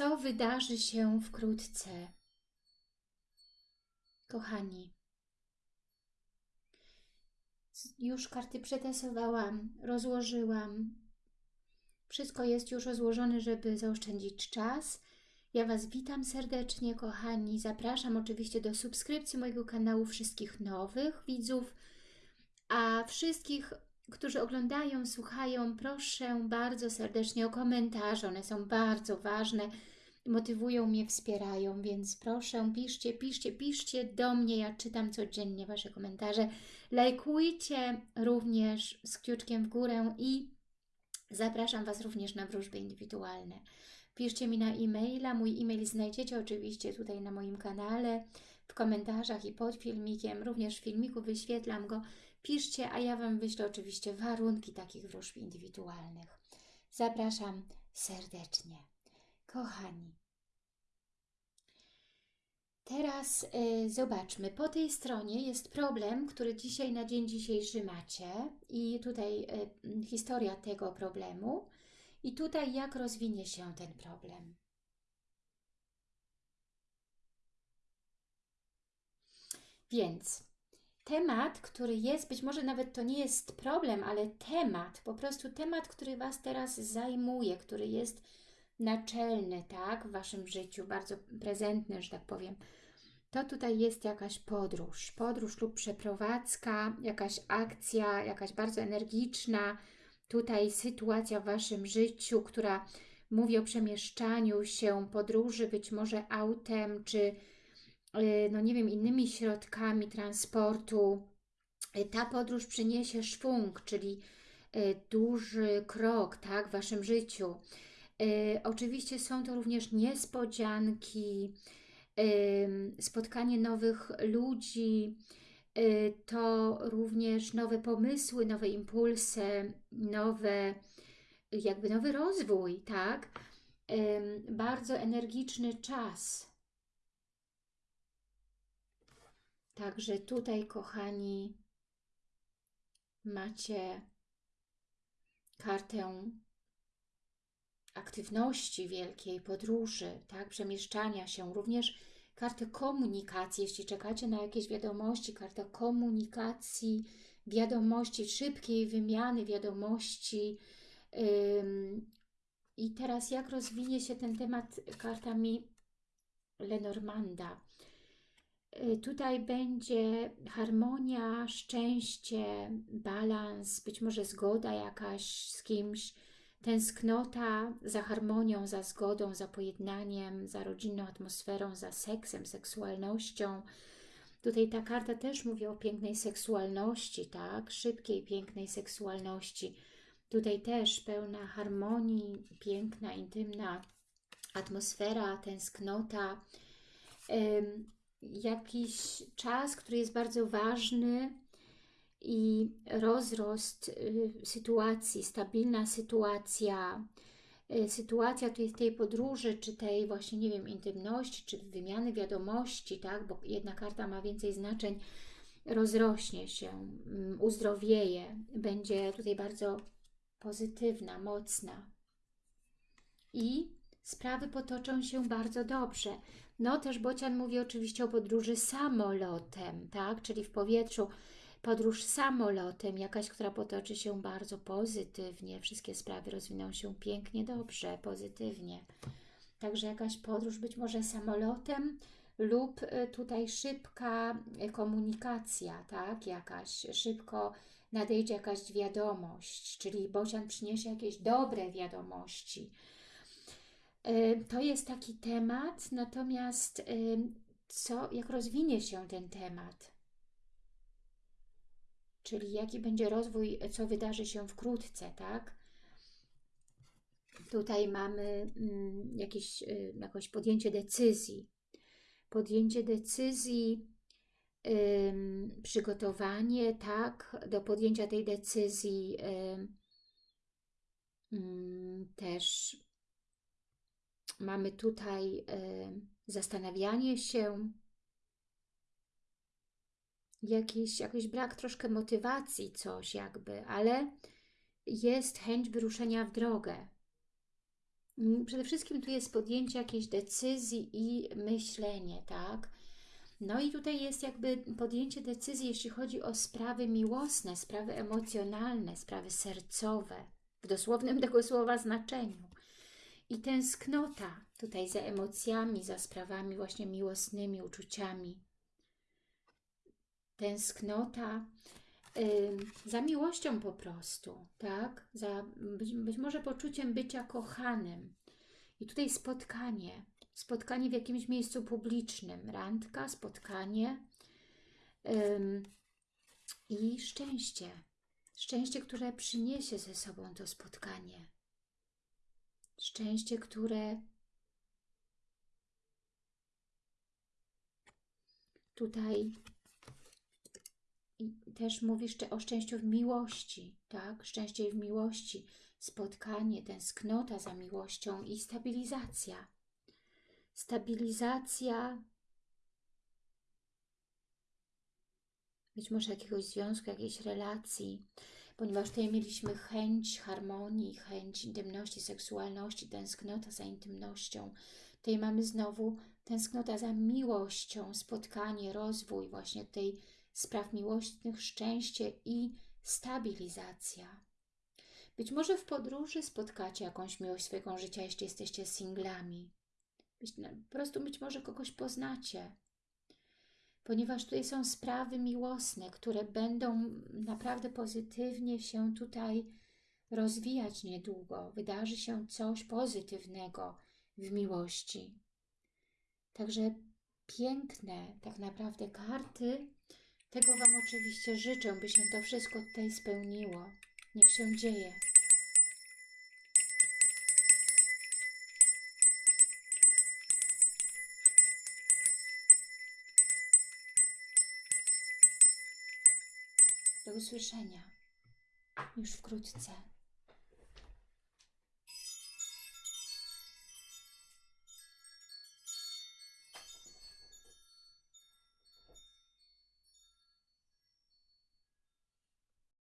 co wydarzy się wkrótce. Kochani, już karty przetasowałam, rozłożyłam. Wszystko jest już rozłożone, żeby zaoszczędzić czas. Ja Was witam serdecznie, kochani. Zapraszam oczywiście do subskrypcji mojego kanału wszystkich nowych widzów, a wszystkich, którzy oglądają, słuchają, proszę bardzo serdecznie o komentarze. One są bardzo ważne, motywują mnie, wspierają, więc proszę, piszcie, piszcie, piszcie do mnie. Ja czytam codziennie Wasze komentarze. Lajkujcie również z kciuczkiem w górę i zapraszam Was również na wróżby indywidualne. Piszcie mi na e-maila. Mój e-mail znajdziecie oczywiście tutaj na moim kanale, w komentarzach i pod filmikiem. Również w filmiku wyświetlam go. Piszcie, a ja Wam wyślę oczywiście warunki takich wróżb indywidualnych. Zapraszam serdecznie. Kochani, teraz y, zobaczmy. Po tej stronie jest problem, który dzisiaj na dzień dzisiejszy macie i tutaj y, historia tego problemu i tutaj jak rozwinie się ten problem. Więc temat, który jest, być może nawet to nie jest problem, ale temat, po prostu temat, który Was teraz zajmuje, który jest naczelny, tak, w Waszym życiu, bardzo prezentny, że tak powiem, to tutaj jest jakaś podróż, podróż lub przeprowadzka, jakaś akcja, jakaś bardzo energiczna, tutaj sytuacja w Waszym życiu, która mówi o przemieszczaniu się, podróży, być może autem, czy y, no nie wiem, innymi środkami transportu. Y, ta podróż przyniesie szwung, czyli y, duży krok tak, w Waszym życiu. Oczywiście są to również niespodzianki, spotkanie nowych ludzi, Y, to również nowe pomysły, nowe impulsy, nowe, jakby nowy rozwój, tak? Bardzo energiczny czas. Także tutaj, kochani, macie kartę aktywności wielkiej, podróży, tak, przemieszczania się, również kartę komunikacji, jeśli czekacie na jakieś wiadomości, karta komunikacji, wiadomości, szybkiej wymiany wiadomości. I teraz jak rozwinie się ten temat kartami Lenormanda? Y, tutaj będzie harmonia, szczęście, balans, być może zgoda jakaś z kimś, Tęsknota za harmonią, za zgodą, za pojednaniem, za rodzinną atmosferą, za seksem, seksualnością. Tutaj ta karta też mówi o pięknej seksualności, tak? Szybkiej, pięknej seksualności. Tutaj też pełna harmonii, piękna, intymna atmosfera, tęsknota. jakiś czas, który jest bardzo ważny, i rozrost y, sytuacji, stabilna sytuacja, y, sytuacja tej, tej podróży, czy tej właśnie, nie wiem, intymności, czy wymiany wiadomości, tak, bo jedna karta ma więcej znaczeń, rozrośnie się, mm, uzdrowieje, będzie tutaj bardzo pozytywna, mocna. I sprawy potoczą się bardzo dobrze. No też Bocian mówi oczywiście o podróży samolotem, tak, czyli w powietrzu, podróż samolotem, jakaś, która potoczy się bardzo pozytywnie, wszystkie sprawy rozwiną się pięknie, dobrze, pozytywnie. Także jakaś podróż być może samolotem lub y, tutaj szybka y, komunikacja, tak, jakaś, szybko nadejdzie jakaś wiadomość, czyli Bocian przyniesie jakieś dobre wiadomości. Y, to jest taki temat, natomiast co, jak rozwinie się ten temat? Czyli jaki będzie rozwój, co wydarzy się wkrótce, tak? Tutaj mamy mm, jakieś, y, jakieś podjęcie decyzji. Podjęcie decyzji, przygotowanie, tak, do podjęcia tej decyzji też mamy tutaj zastanawianie się, jakiś, jakiś brak troszkę motywacji, coś jakby, ale jest chęć wyruszenia w drogę. Mm, Przede wszystkim tu jest podjęcie jakiejś decyzji i myślenie, tak? No i tutaj jest jakby podjęcie decyzji, jeśli chodzi o sprawy miłosne, sprawy emocjonalne, sprawy sercowe, w dosłownym tego słowa znaczeniu. I tęsknota tutaj za emocjami, za sprawami właśnie miłosnymi, uczuciami. Tęsknota za miłością po prostu, tak? Za być, być może poczuciem bycia kochanym. I tutaj spotkanie, spotkanie w jakimś miejscu publicznym, randka, spotkanie ym, i szczęście. Szczęście, które przyniesie ze sobą to spotkanie. Szczęście, które tutaj i też mówisz o szczęściu w miłości, tak? Szczęście w miłości, spotkanie, tęsknota za miłością i stabilizacja. Stabilizacja być może jakiegoś związku, jakiejś relacji, ponieważ tutaj mieliśmy chęć harmonii, chęć intymności, seksualności, tęsknota za intymnością. Tutaj mamy znowu tęsknota za miłością, spotkanie, rozwój właśnie tej spraw miłosnych, szczęście i stabilizacja. Być może w podróży spotkacie jakąś miłość swojego życia, jeśli jesteście singlami. Być, no, po prostu być może kogoś poznacie. Ponieważ tutaj są sprawy miłosne, które będą naprawdę pozytywnie się tutaj rozwijać niedługo. Wydarzy się coś pozytywnego w miłości. Także piękne tak naprawdę karty. Tego Wam oczywiście życzę, by się to wszystko tutaj spełniło. Niech się dzieje. Do usłyszenia już wkrótce.